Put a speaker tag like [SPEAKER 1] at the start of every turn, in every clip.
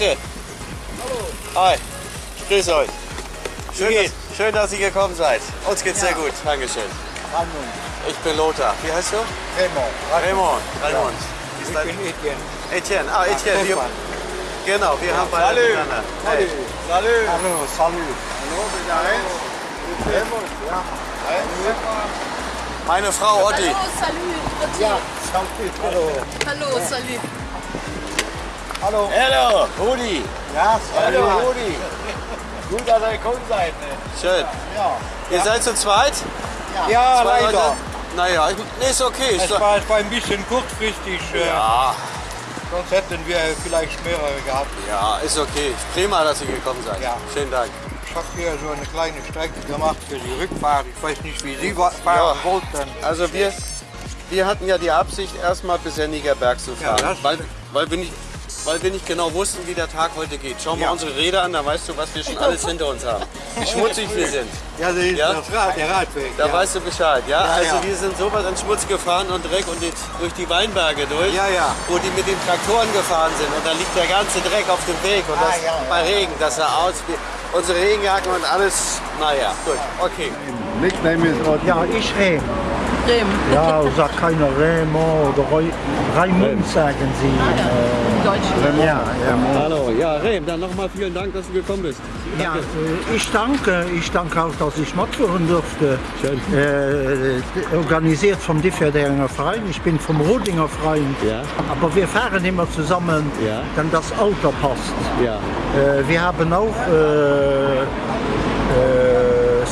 [SPEAKER 1] Leute. Hi. Grüß euch. Schön, dass, schön, dass ihr gekommen seid. Uns geht's sehr gut. Dankeschön. Ich bin Lothar. Wie heißt du?
[SPEAKER 2] Raymond.
[SPEAKER 1] Raymond. Raymond. Ist
[SPEAKER 2] Ich bin Etienne.
[SPEAKER 1] Etienne. Ah, Etienne. Wir, genau, wir haben beide
[SPEAKER 2] Salut.
[SPEAKER 1] miteinander. Hey.
[SPEAKER 2] Salut. Hallo, salut.
[SPEAKER 1] Meine Frau Otti.
[SPEAKER 3] Hallo, salut.
[SPEAKER 2] Ja, salut. Hallo.
[SPEAKER 3] Hallo, salut.
[SPEAKER 2] Hallo.
[SPEAKER 1] Hallo, Rudi.
[SPEAKER 2] Ja,
[SPEAKER 1] Hallo. Rudi.
[SPEAKER 2] Gut, dass ihr gekommen seid.
[SPEAKER 1] Schön.
[SPEAKER 2] Ja.
[SPEAKER 1] Ihr seid zu zweit?
[SPEAKER 2] Ja,
[SPEAKER 1] Zwei
[SPEAKER 2] leider.
[SPEAKER 1] Leute? Naja, ich, ist okay.
[SPEAKER 2] Es war, es war ein bisschen kurzfristig. äh,
[SPEAKER 1] ja,
[SPEAKER 2] Sonst hätten wir vielleicht mehrere gehabt.
[SPEAKER 1] ja, ist okay. Prima, dass ihr gekommen seid.
[SPEAKER 2] Ja.
[SPEAKER 1] Schönen Dank.
[SPEAKER 2] Ich habe hier so eine kleine Strecke gemacht für die Rückfahrt. Ich weiß nicht, wie Sie fahren
[SPEAKER 1] Ja.
[SPEAKER 2] wollten.
[SPEAKER 1] Also wir, wir hatten ja die Absicht, erstmal bis Enniger Berg zu fahren,
[SPEAKER 2] Ja,
[SPEAKER 1] weil, weil, wir nicht, weil wir nicht genau wussten, wie der Tag heute geht. Schau mal
[SPEAKER 2] Ja.
[SPEAKER 1] unsere Räder an, da weißt du, was wir schon alles hinter uns haben. Wie schmutzig wir sind.
[SPEAKER 2] Ja, das ist
[SPEAKER 1] Ja?
[SPEAKER 2] das Rad, der Radweg.
[SPEAKER 1] Da
[SPEAKER 2] ja.
[SPEAKER 1] weißt du Bescheid, ja?
[SPEAKER 2] Ja,
[SPEAKER 1] also
[SPEAKER 2] ja.
[SPEAKER 1] wir sind sowas an Schmutz gefahren und Dreck und jetzt durch die Weinberge durch,
[SPEAKER 2] Ja, ja.
[SPEAKER 1] wo die mit den Traktoren gefahren sind und da liegt der ganze Dreck auf dem Weg und
[SPEAKER 2] Ah,
[SPEAKER 1] das
[SPEAKER 2] ja,
[SPEAKER 1] bei
[SPEAKER 2] ja.
[SPEAKER 1] Regen, das sah aus wie unsere Regenjacken und alles, naja, gut, okay.
[SPEAKER 4] Nickname is Rod.
[SPEAKER 5] Ja, ich Rem.
[SPEAKER 3] Rem.
[SPEAKER 5] Ja, sagt keiner Raymond oder Roy- Raimund, sagen sie.
[SPEAKER 3] Deutschen.
[SPEAKER 5] Äh, ja, ja.
[SPEAKER 1] Hallo, ja, Rehm, dann nochmal vielen Dank, dass du gekommen bist.
[SPEAKER 5] ja äh, ich danke, ich danke auch, dass ich mitführen durfte.
[SPEAKER 1] Schön.
[SPEAKER 5] Äh, organisiert vom Differdinger Verein. Ich bin vom Rodinger Verein.
[SPEAKER 1] Ja.
[SPEAKER 5] Aber wir fahren immer zusammen,
[SPEAKER 1] Ja.
[SPEAKER 5] denn das Auto passt.
[SPEAKER 1] Ja,
[SPEAKER 5] Äh, wir haben auch äh,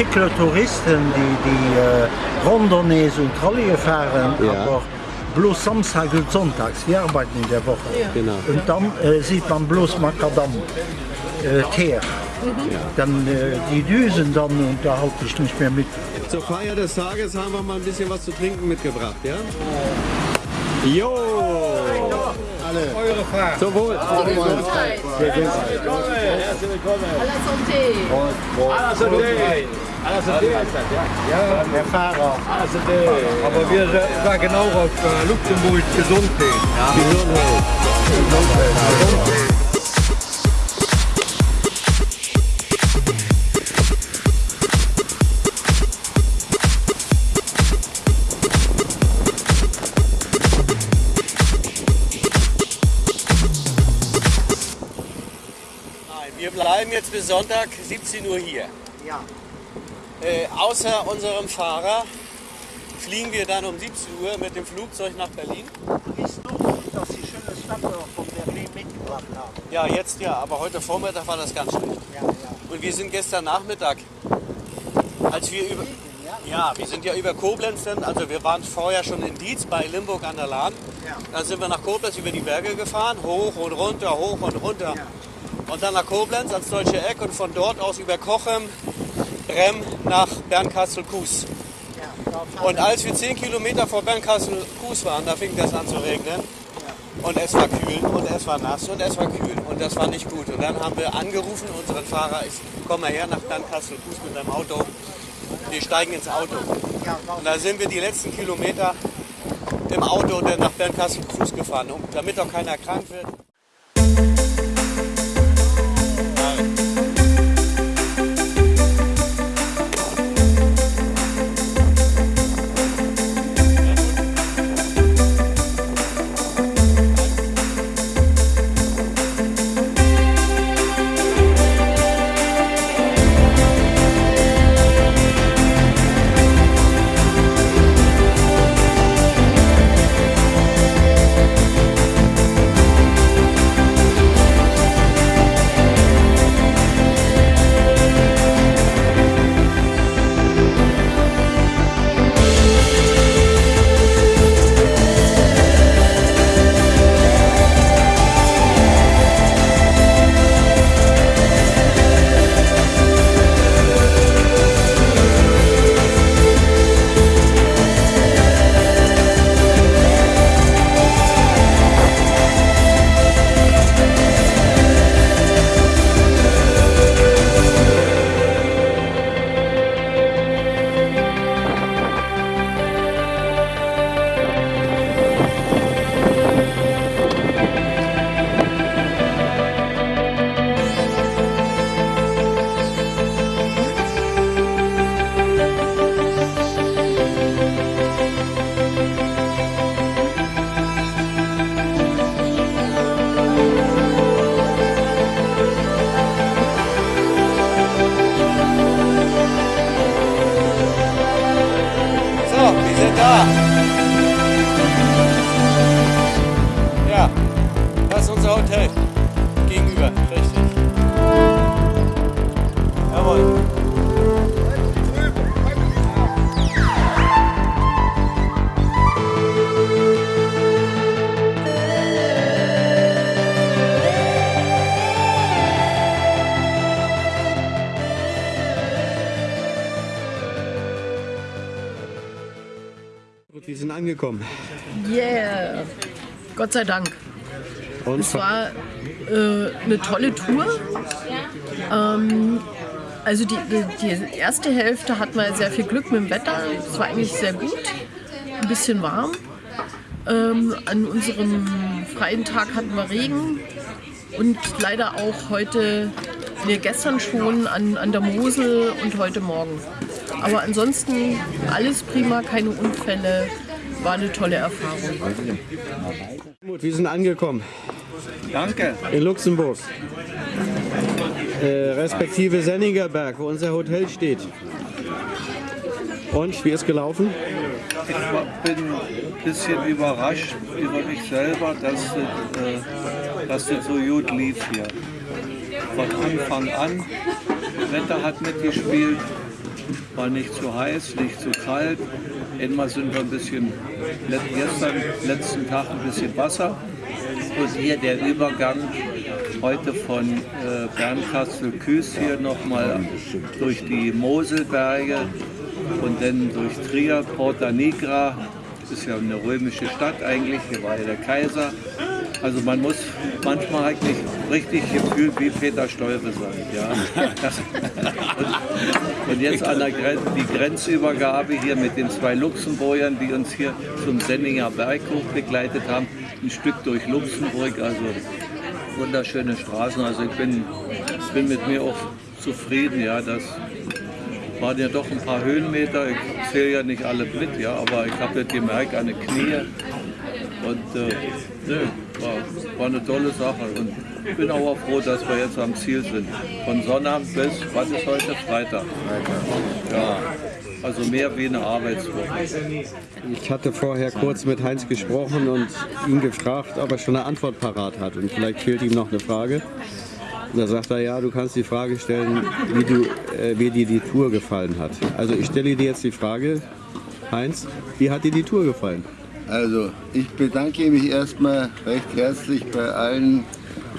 [SPEAKER 5] Cyclotouristen, die, die äh, Rondernees und Trolley fahren,
[SPEAKER 1] Ja.
[SPEAKER 5] aber bloß Samstag und Sonntags. Wir arbeiten in der Woche.
[SPEAKER 1] genau.
[SPEAKER 5] Und dann äh, sieht man bloß Makadam, äh, Teer. Dann äh, die Düsen dann und da halte ich nicht mehr mit.
[SPEAKER 1] Zur Feier des Tages haben wir mal ein bisschen was zu trinken mitgebracht, ja? Jo!
[SPEAKER 2] Eure Fahrt.
[SPEAKER 1] Zum Wohl!
[SPEAKER 3] Gesundheit. À la santé.
[SPEAKER 2] Ja, der Fahrer. Aber wir sagen genau auf äh, Luxemburg Gesundheit.
[SPEAKER 1] Nein, wir bleiben jetzt bis Sonntag 17 Uhr hier.
[SPEAKER 5] Ja.
[SPEAKER 1] Äh, außer unserem Fahrer fliegen wir dann um 17 Uhr mit dem Flugzeug nach Berlin.
[SPEAKER 5] Ist noch gut, dass Sie schöne Stadtdorf von Berlin mitgebracht haben.
[SPEAKER 1] Ja, jetzt ja, aber heute Vormittag war das ganz schlecht.
[SPEAKER 5] Ja, ja.
[SPEAKER 1] Und wir sind gestern Nachmittag, als wir über, ja, wir sind ja über Koblenz dann, also wir waren vorher schon in Dietz bei Limburg an der Lahn.
[SPEAKER 5] Ja.
[SPEAKER 1] Dann sind wir nach Koblenz über die Berge gefahren, hoch und runter, hoch und runter. Und dann nach Koblenz ans Deutsche Eck und von dort aus über Kochem, Rem nach Bernkastel-Kues. Und als wir 10 Kilometer vor Bernkastel-Kues waren, da fing das an zu regnen. Und es war kühl und es war nass und es war kühl und das war nicht gut. Und dann haben wir angerufen, unseren Fahrer, ich komm mal her nach Bernkastel-Kues mit deinem Auto. Wir steigen ins Auto. Und da sind wir die letzten Kilometer im Auto nach Bernkastel-Kues gefahren, damit doch keiner krank wird. Angekommen?
[SPEAKER 3] Yeah. Gott sei Dank.
[SPEAKER 1] Und
[SPEAKER 3] Es war äh, eine tolle Tour. Ähm, also die, die, erste Hälfte hatten wir sehr viel Glück mit dem Wetter. Es war eigentlich sehr gut. Ein bisschen warm. Ähm, an unserem freien Tag hatten wir Regen. Und leider auch heute, nee, gestern schon an, an der Mosel und heute Morgen. Aber ansonsten alles prima, keine Unfälle. War eine tolle Erfahrung.
[SPEAKER 1] Wir sind angekommen
[SPEAKER 6] Danke.
[SPEAKER 1] in Luxemburg. Äh, respektive Senningerberg, wo unser Hotel steht. Und wie ist gelaufen?
[SPEAKER 6] Ich war- bin ein bisschen überrascht über mich selber, dass es, äh, dass es so gut lief hier. Von Anfang an. Wetter hat mitgespielt, war nicht zu heiß, nicht zu kalt. Einmal sind wir ein bisschen, gestern, letzten Tag ein bisschen Wasser. Und hier der Übergang heute von äh, Bernkastel-Küß hier nochmal durch die Moselberge und dann durch Trier, Porta Nigra. Das ist ja eine römische Stadt eigentlich, hier war ja der Kaiser. Also man muss manchmal eigentlich richtig gefühlt wie Peter Stolpe sein. Ja? Und, und jetzt an der Gren die Grenzübergabe hier mit den zwei Luxemburgern, die uns hier zum Senninger Berg hoch begleitet haben. Ein Stück durch Luxemburg, also wunderschöne Straßen. Also ich bin, bin mit mir auch zufrieden. Ja, das waren ja doch ein paar Höhenmeter. Ich zähle ja nicht alle mit, ja, aber ich habe jetzt gemerkt, an den Knie. Und äh, nö, war, war eine tolle Sache. Und ich bin auch froh, dass wir jetzt am Ziel sind. Von Sonnabend bis, was ist heute? Freitag. Ja, also mehr wie eine Arbeitswoche.
[SPEAKER 1] Ich hatte vorher kurz mit Heinz gesprochen und ihn gefragt, ob er schon eine Antwort parat hat. Und vielleicht fehlt ihm noch eine Frage. Und da sagt er, ja, du kannst die Frage stellen, wie, du, äh, wie dir die Tour gefallen hat. Also ich stelle dir jetzt die Frage, Heinz, wie hat dir die Tour gefallen?
[SPEAKER 4] Also, ich bedanke mich erstmal recht herzlich bei allen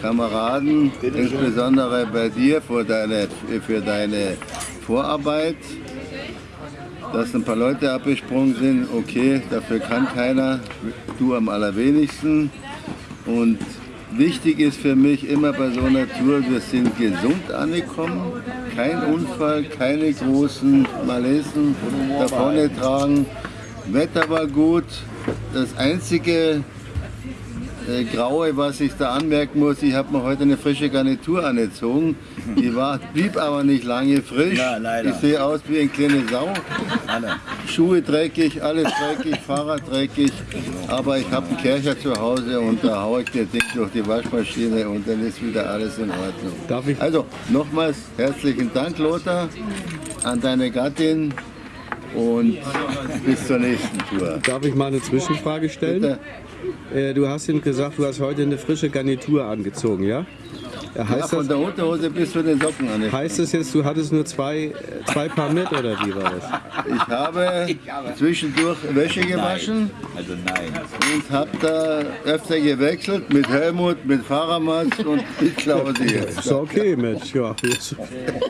[SPEAKER 4] Kameraden, insbesondere bei dir für deine, für deine Vorarbeit. Dass ein paar Leute abgesprungen sind, okay, dafür kann keiner, du am allerwenigsten. Und wichtig ist für mich immer bei so einer Tour, wir sind gesund angekommen, kein Unfall, keine großen Malesen davon tragen. Wetter war gut. Das einzige äh, Graue, was ich da anmerken muss, ich habe mir heute eine frische Garnitur angezogen. Die war, blieb aber nicht lange frisch.
[SPEAKER 5] Ja, leider.
[SPEAKER 4] Ich sehe aus wie eine kleine Sau. Schuhe dreckig, alles dreckig, Fahrrad dreckig. Aber ich habe einen Kercher zu Hause und da haue ich das Ding durch die Waschmaschine und dann ist wieder alles in Ordnung.
[SPEAKER 1] Darf ich-
[SPEAKER 4] Also nochmals herzlichen Dank, Lothar, an deine Gattin und bis zur nächsten Tour.
[SPEAKER 1] Darf ich mal eine Zwischenfrage stellen?
[SPEAKER 4] Bitte.
[SPEAKER 1] Äh, du hast ihm gesagt, du hast heute eine frische Garnitur angezogen, ja? Äh,
[SPEAKER 4] Ja,
[SPEAKER 1] Heißt,
[SPEAKER 4] von
[SPEAKER 1] das,
[SPEAKER 4] der Unterhose bis zu den Socken an.
[SPEAKER 1] heißt das jetzt, du hattest nur zwei, zwei Paar mit oder wie war das?
[SPEAKER 4] Ich habe zwischendurch Wäsche gewaschen
[SPEAKER 5] Also nein.
[SPEAKER 4] und habe da öfter gewechselt mit Helmut, mit Fahrermatz und mit Klausi.
[SPEAKER 1] Ist okay, Mensch. Ja.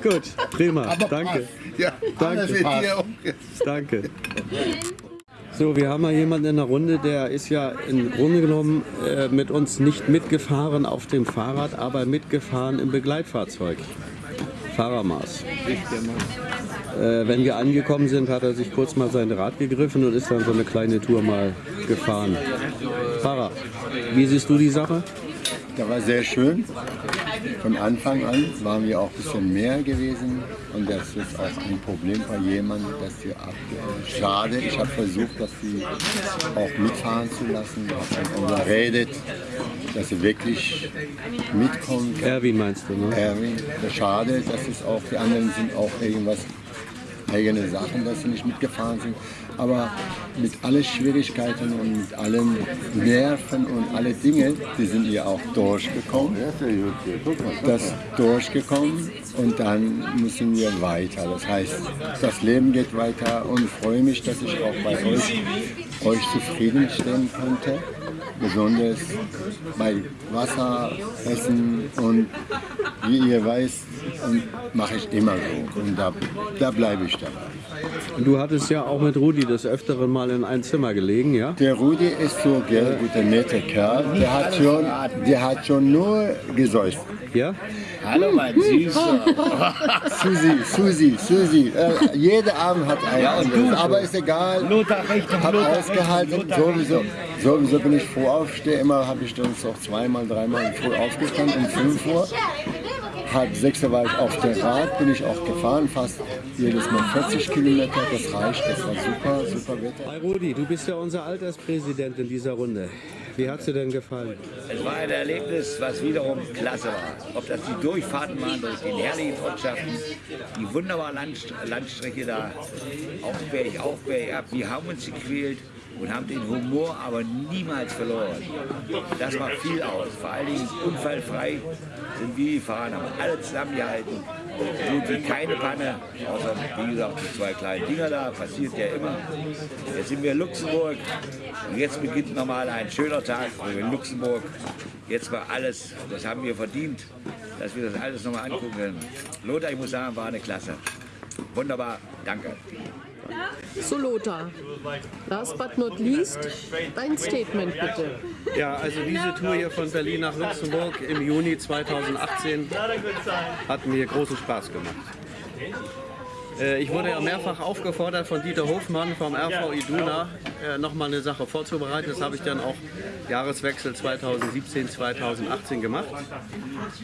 [SPEAKER 1] Gut, prima. Danke.
[SPEAKER 4] Ja,
[SPEAKER 1] Danke. Danke. So, wir haben mal jemanden in der Runde, der ist ja im Grunde genommen äh, mit uns nicht mitgefahren auf dem Fahrrad, aber mitgefahren im Begleitfahrzeug. Fahrermaß. Äh, wenn wir angekommen sind, hat er sich kurz mal sein Rad gegriffen und ist dann so eine kleine Tour mal gefahren. Fahrer, wie siehst du die Sache?
[SPEAKER 7] Der war sehr schön. Von Anfang an waren wir auch ein bisschen mehr gewesen. Und das ist auch ein Problem bei jemandem, dass sie ab. Schade, ich habe versucht, dass sie auch mitfahren zu lassen. Ich habe überredet, dass sie wirklich mitkommen.
[SPEAKER 1] Erwin meinst du, ne?
[SPEAKER 7] Erwin, schade, dass es auch, die anderen sind auch irgendwas eigene Sachen, dass sie nicht mitgefahren sind. Aber mit allen Schwierigkeiten und mit allen Nerven und alle Dinge, die sind ja auch durchgekommen. Das durchgekommen und dann müssen wir weiter. Das heißt, das Leben geht weiter und ich freue mich, dass ich auch bei euch, euch zufriedenstellen konnte. Besonders bei Wasser, Essen und wie ihr weißt, mache ich immer so. Und da, da bleibe ich dabei.
[SPEAKER 1] Du hattest ja auch mit Rudi des Öfteren mal in ein Zimmer gelegen, ja?
[SPEAKER 7] Der Rudi ist so ein guter, netter Kerl. Der hat schon, der hat schon nur gesäuft.
[SPEAKER 1] Ja?
[SPEAKER 8] Hallo mein Süßer.
[SPEAKER 7] Susi, Susi, Susi. Äh, jeder Abend hat einen anderes. Aber ist egal.
[SPEAKER 8] Lothar Richtung,
[SPEAKER 7] Hab
[SPEAKER 8] Lothar
[SPEAKER 7] ausgehalten. Sowieso, sowieso bin ich froh aufstehe. Immer habe ich dann auch zweimal, dreimal früh aufgestanden um 5 Uhr. Halb sechs war ich auf der Rad, bin ich auch gefahren, fast jedes Mal 40 Kilometer. Das reicht, das war super, super Wetter.
[SPEAKER 1] Hi Rudi, du bist ja unser Alterspräsident in dieser Runde. Wie hat dir denn gefallen?
[SPEAKER 8] Es war ein Erlebnis, was wiederum klasse war. Ob das die Durchfahrten waren durch die herrlichen Ortschaften, die wunderbare Landst Landstrecke da, Aufberg, Aufberg ab. Wir haben uns gequält und haben den Humor aber niemals verloren. Das macht viel aus. Vor allen Dingen unfallfrei sind wir gefahren, haben alle zusammengehalten. So wie keine Panne, außer wie gesagt die zwei kleinen Dinger da, passiert ja immer. Jetzt sind wir in Luxemburg und jetzt beginnt nochmal ein schöner Tag, in Luxemburg jetzt mal alles, das haben wir verdient, dass wir das alles nochmal angucken können. Lothar, ich muss sagen, war eine Klasse. Wunderbar, danke.
[SPEAKER 3] So Lothar, last but not least, dein Statement bitte.
[SPEAKER 1] Ja, also diese Tour hier von Berlin nach Luxemburg im Juni 2018 hat mir großen Spaß gemacht. Äh, Ich wurde ja mehrfach aufgefordert von Dieter Hofmann vom RV Iduna, äh, nochmal eine Sache vorzubereiten. Das habe ich dann auch Jahreswechsel 2017-2018 gemacht.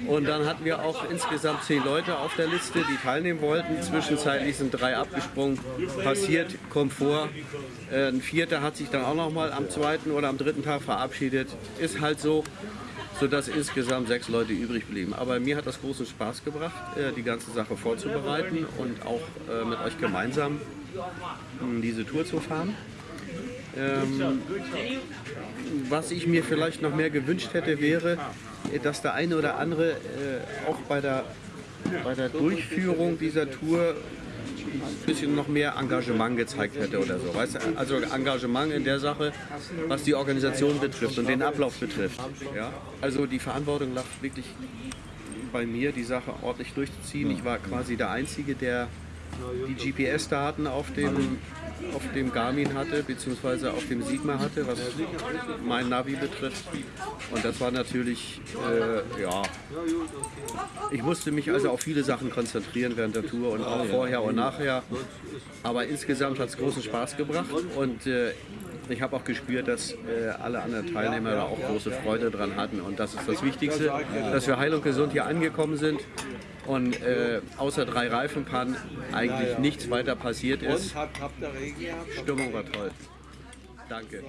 [SPEAKER 1] Und dann hatten wir auch insgesamt zehn Leute auf der Liste, die teilnehmen wollten. Zwischenzeitlich sind drei abgesprungen. Passiert, Komfort. Äh, Ein vierter hat sich dann auch nochmal am zweiten oder am dritten Tag verabschiedet. Ist halt so sodass insgesamt sechs Leute übrig blieben. Aber mir hat das großen Spaß gebracht, äh, die ganze Sache vorzubereiten und auch äh, mit euch gemeinsam mh, diese Tour zu fahren. Ähm, was ich mir vielleicht noch mehr gewünscht hätte, wäre, äh, dass der eine oder andere auch bei der, bei der Durchführung dieser Tour ein bisschen noch mehr Engagement gezeigt hätte oder so. Weißt du? Also Engagement in der Sache, was die Organisation betrifft und den Ablauf betrifft. Ja? Also die Verantwortung lag wirklich bei mir, die Sache ordentlich durchzuziehen. Ich war quasi der Einzige, der die GPS-Daten auf dem, auf dem Garmin hatte, beziehungsweise auf dem Sigma hatte, was mein Navi betrifft. Und das war natürlich, äh, ja, ich musste mich also auf viele Sachen konzentrieren während der Tour und auch vorher und nachher. Aber insgesamt hat es großen Spaß gebracht und äh, ich habe auch gespürt, dass äh, alle anderen Teilnehmer da auch große Freude dran hatten. Und das ist das Wichtigste, dass wir heil und gesund hier angekommen sind und äh, außer drei Reifenpannen eigentlich nichts weiter passiert ist. Stimmung war toll. Danke.